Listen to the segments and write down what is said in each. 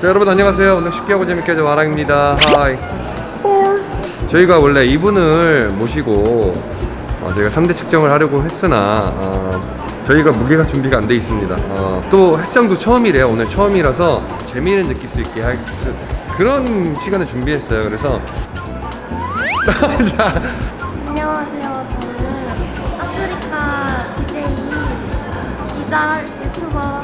자 여러분 안녕하세요. 오늘 쉽게 하고 재밌게 하자 마랑입니다. 하이. 저희가 원래 이분을 모시고 어, 저희가 3대 측정을 하려고 했으나 어, 저희가 무게가 준비가 안 돼 있습니다. 어, 또 헬스장도 처음이래요. 오늘 처음이라서 재미를 느낄 수 있게 할 수- 그런 시간을 준비했어요. 그래서 자, 안녕하세요. 저는 아프리카 DJ 기자 유튜버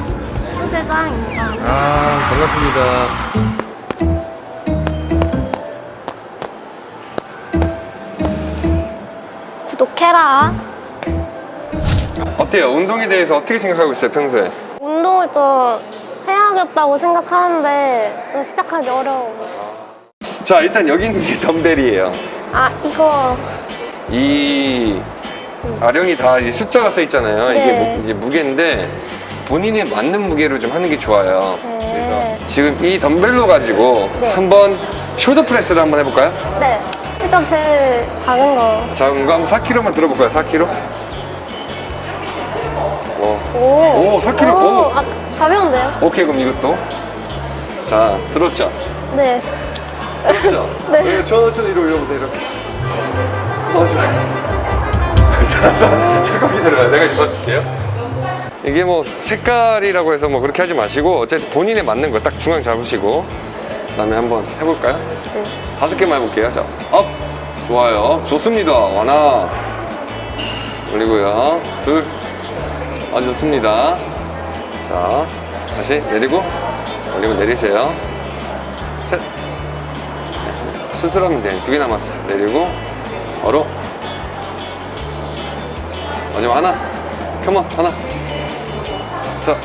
소대장입니다. 아 반갑습니다 구독해라. 어때요? 운동에 대해서 어떻게 생각하고 있어요 평소에? 운동을 좀 해야겠다고 생각하는데 좀 시작하기 어려워. 자 일단 여기 있는 게 덤벨이에요 아 이거 이 아령이 다 이제 숫자가 써 있잖아요. 이게 네. 무, 이제 무게인데 본인에 맞는 무게로 좀 하는 게 좋아요. 네. 그래서 지금 이 덤벨로 가지고 네. 한번 숄더 프레스를 한번 해볼까요? 네 일단 제일 작은 거. 작은 거 한번 4kg만 들어볼까요? 4kg? 어. 오. 오, 4kg. 오, 오. 아, 가벼운데요? 오케이 그럼 이것도 자 들었죠? 네. 들었죠? 네. 네, 천천히 위로 올려보세요 이렇게 어 좋아요 자, 자, 자 거기 들어가요 내가 잡아줄게요 이게 뭐 색깔이라고 해서 뭐 그렇게 하지 마시고 어쨌든 본인에 맞는 거 딱 중앙 잡으시고 그 다음에 한번 해볼까요? 네. 다섯 개만 해볼게요. 자, up! 좋아요. 좋습니다. 하나 올리고요. 둘. 아주 좋습니다. 자 다시 내리고 올리고 내리세요. 셋. 수술하면 돼두 개 남았어. 내리고 어로 마지막 하나. 컴온 하나 자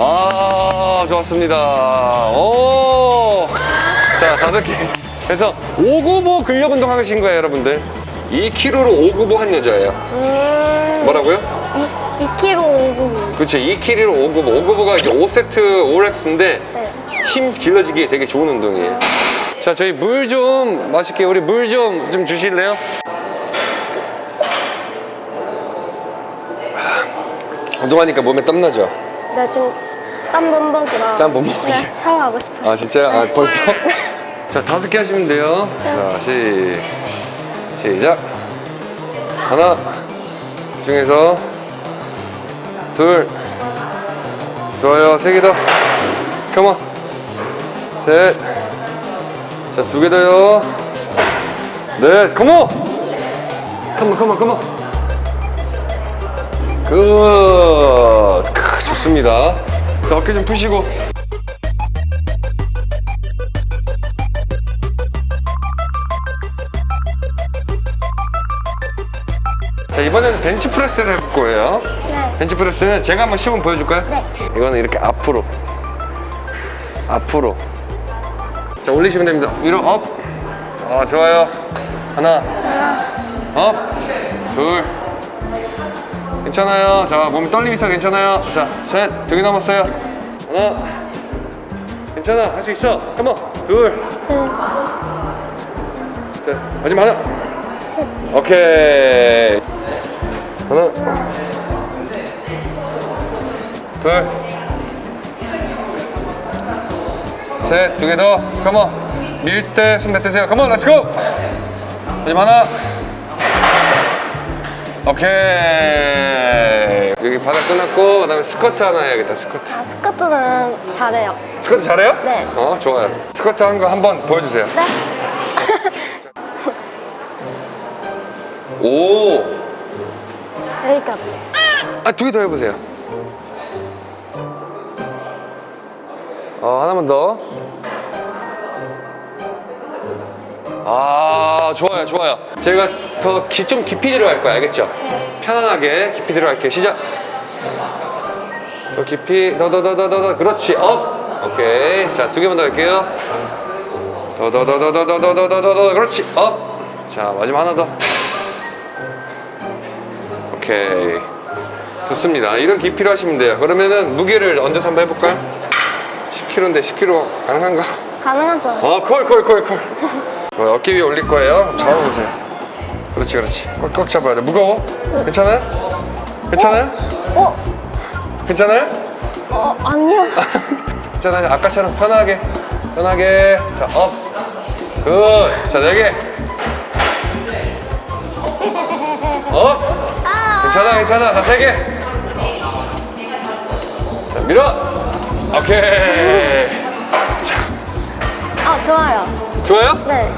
아, 좋았습니다. 오! 자, 다섯 개. 그래서 5구보 근력 운동 하신 거예요, 여러분들. 2kg로 5구보 한 여자예요. 음. 뭐라고요? 2, 2kg 오구. 그렇죠. 2kg로 5구보. 5구보가 이제 5세트 5렉스인데 네. 힘 길러지기에 되게 좋은 운동이에요. 자, 저희 물 좀 마실게요. 우리 물 좀좀 주실래요? 운동하니까 몸에 땀나죠? 네 지금 땀 범벅이라. 땀 범벅이요? 네 샤워하고 싶어요. 아 진짜요? 아 벌써? 자 다섯 개 하시면 돼요. 자 시, 시작. 하나 중에서 둘. 좋아요. 세 개더. come on 셋자 두 개 더요. 넷. 컴온 컴온 컴온 컴온 굿. 크, 좋습니다. 자 어깨 좀 푸시고. 자 이번에는 벤치프레스를 해볼 거예요. 네. 벤치프레스는 제가 한번 시범 보여줄까요? 네. 이거는 이렇게 앞으로. 앞으로. 자 올리시면 됩니다. 위로 up. 아, 좋아요. 하나. up 둘 괜찮아요. 자몸 떨림 있어 괜찮아요. 자셋두 개 남았어요. 하나. 괜찮아. 할 수 있어. 한번. 둘. 셋. 마지막 하나. 셋. 오케이. 하나. 둘셋두 개 더. Come on. 밀 때 숨 뱉으세요. Come on let's go. 마지막 하나 오케이 여기 바닥 끝났고 그 다음에 스쿼트 하나 해야겠다 스쿼트 아 스쿼트는 잘해요. 스쿼트 잘해요? 네. 어 좋아요 스쿼트 한 거 한번 보여주세요 네. 오 여기까지. 아, 두 개 더 해보세요. 어, 하나만 더. 아, 좋아요, 좋아요. 제가 더 좀 깊이 들어갈 거야, 알겠죠? 네. 편안하게 깊이 들어갈게요. 시작. 더 깊이, 더, 더, 더, 더, 더, 더. 그렇지, up. 오케이. 자, 두 개만 더 할게요. 더, 더, 더, 더, 더, 더, 더, 더, 더, 더, 더. 그렇지, up. 자, 마지막 하나 더. 오케이. 좋습니다. 이런 깊이로 하시면 돼요. 그러면은 무게를 얹어서 한번 해볼까요? 10kg인데 10kg 가능한가? 가능하죠. 어, 콜, 콜, 콜, 콜. 어, 어깨 위에 올릴 거예요. 잡아보세요. 그렇지, 그렇지. 꽉꽉 잡아야 돼. 무거워? 괜찮아요? 괜찮아요? 어? 괜찮아요? 어 아니요. 괜찮아 아까처럼 편하게 편하게 자 up good 자 네개 up 괜찮아 괜찮아 자 세개 자 밀어 오케이 아, 좋아요. 좋아요? 네.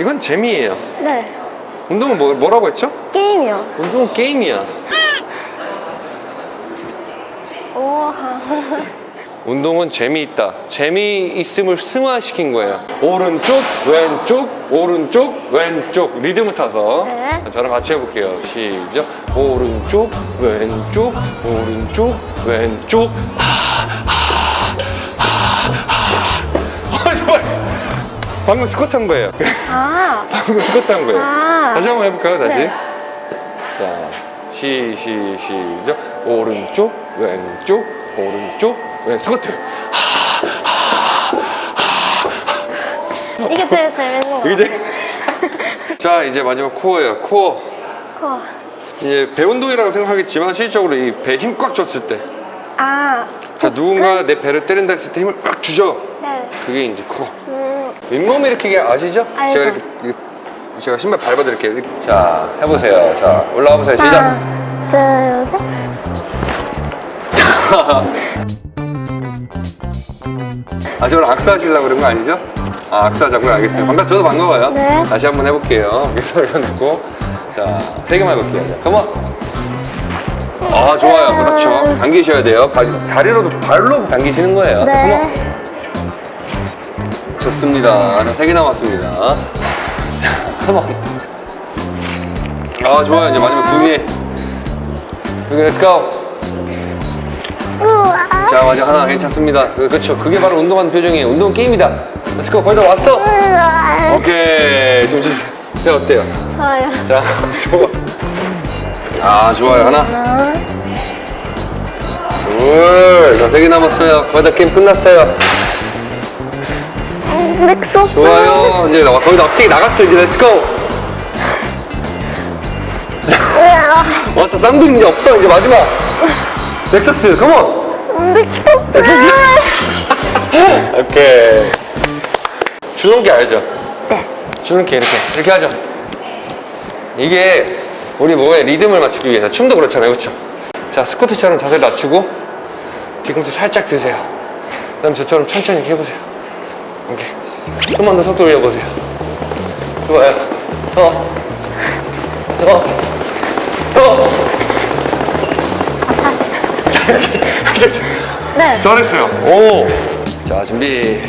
이건 재미예요 네. 운동은 뭐, 뭐라고 했죠? 게임이요. 운동은 게임이야 우와. 운동은 재미있다. 재미있음을 승화시킨 거예요. 오른쪽, 왼쪽, 오른쪽, 왼쪽. 리듬을 타서. 네. 저랑 같이 해볼게요. 시작. 오른쪽, 왼쪽, 오른쪽, 왼쪽. 아. 방금 스쿼트 한 거예요. 아. 방금 스쿼트 한 거예요. 아. 다시 한번 해볼까요? 다시. 네. 자, 시, 시, 시작. 오른쪽, 왼쪽, 오른쪽, 왼 스쿼트. 이게 제일 재밌는 거 이제. 자 이제 마지막 코어예요. 코어. 코어. 이제 배 운동이라고 생각하겠지만 실질적으로 이 배 힘 꽉 줬을 때. 아. 자 누군가 내 배를 때린다 했을 때 힘을 꽉 주죠. 네. 그게 이제 코어. 음. 잇몸 일으키기 아시죠? 알죠. 제가 이렇게, 제가 신발 밟아 드릴게요. 이렇게. 자 해보세요. 자 올라와 보세요. 시작. 하나, 둘, 셋. 아 저를 악수하시려고 그런 거 아니죠? 아 악수하자고요? 알겠어요. 반갑 저도 반가워요. 네. 다시 한번 해볼게요. 여기서 올려놓고 자세 개만 해볼게요. 자, 컴온. 아 좋아요. 그렇죠. 당기셔야 돼요. 바, 다리로도 발로 당기시는 거예요. 자, 네. Come on. 좋습니다. 자, 세개 남았습니다. 자, come on. 아 좋아요. 이제 마지막 두 개. 두 개, let's go. 자 맞아. 하나 괜찮습니다. 그- 그렇죠 그게 바로 운동하는 표정이에요 운동 게임이다. Let's go 거의 다 왔어. 오케이. 좀 주세요. 네 어때요? 좋아요. 자 좋아. 아 좋아요. 하나. 둘자세개 남았어요. 거의 다 게임 끝났어요. 음, 넥소. 좋아요. 이제 나- 거의 다 갑자기 나갔어요. 이제 렛츠고. 왔어. 쌍둥이 이제 없어. 이제 마지막 넥서스 컴온. 넥서스 오케이 주는 게 알죠? 네. 이렇게 이렇게 이렇게 하죠 이게 우리 몸에 리듬을 맞추기 위해서 춤도 그렇잖아요 그렇죠 자 스쿼트처럼 자세를 낮추고 뒤꿈치 살짝 드세요 그 다음 저처럼 천천히 이렇게 해보세요 오케이 좀만 더 속도 올려보세요 좋아요 어. 어. 네. 잘했어요 오. 자 준비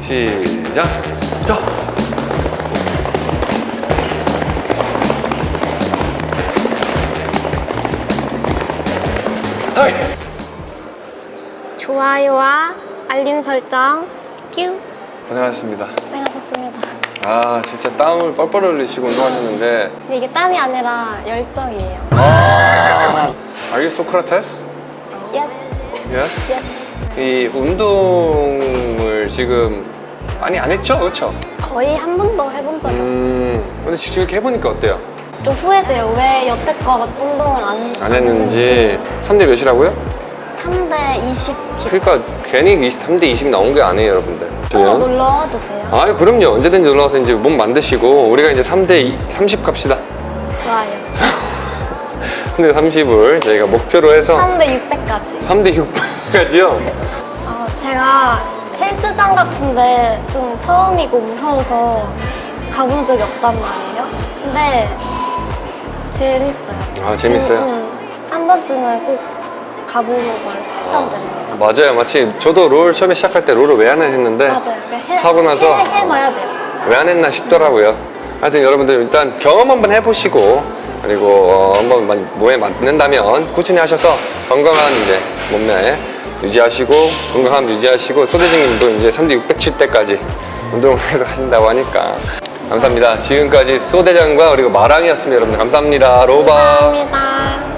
시작 자. 하이. 좋아요와 알림 설정 큐. 고생하셨습니다 고생하셨습니다. 아 진짜 땀을 뻘뻘 흘리시고 운동하셨는데 근데 이게 땀이 아니라 열정이에요. 아 Are you Socrates? Yes. Yes? Yes. 이 운동을 지금 많이 안 했죠? 그렇죠? 거의 한 번도 해본 적이 없어요. 음 근데 지금 이렇게 해보니까 어때요? 좀 후회돼요. 왜 여태껏 운동을 안, 안 했는지 3대 몇이라고요? 3대 20 기. 그러니까 괜히 3대 20 나온 게 아니에요 여러분들 또 놀러 와도 돼요? 아 그럼요 언제든지 놀러 와서 이제 몸 만드시고 우리가 이제 3대 30 갑시다 좋아요. 3대 30을 저희가 목표로 해서 3대 600까지. 3대 6까지요 어, 제가 헬스장 같은데 좀 처음이고 무서워서 가본 적이 없단 말이에요. 근데 재밌어요. 아, 재밌어요? 음, 음. 한 번쯤은 꼭 가보는 걸 추천드립니다. 맞아요 마치 저도 롤 처음에 시작할 때 롤을 왜 안 했는데 맞아요. 해, 하고 나서 해, 해봐야 돼요. 왜 안 했나 싶더라고요. 하여튼 여러분들 일단 경험 한번 해보시고 그리고 어, 한번 몸에 맞는다면 꾸준히 하셔서 건강한 이제 몸매 유지하시고 건강함 유지하시고 소대장님도 이제 3대 600 칠 때까지 운동을 계속 하신다고 하니까 감사합니다. 지금까지 소대장과 그리고 마랑이었습니다. 여러분 감사합니다. 로바. 감사합니다.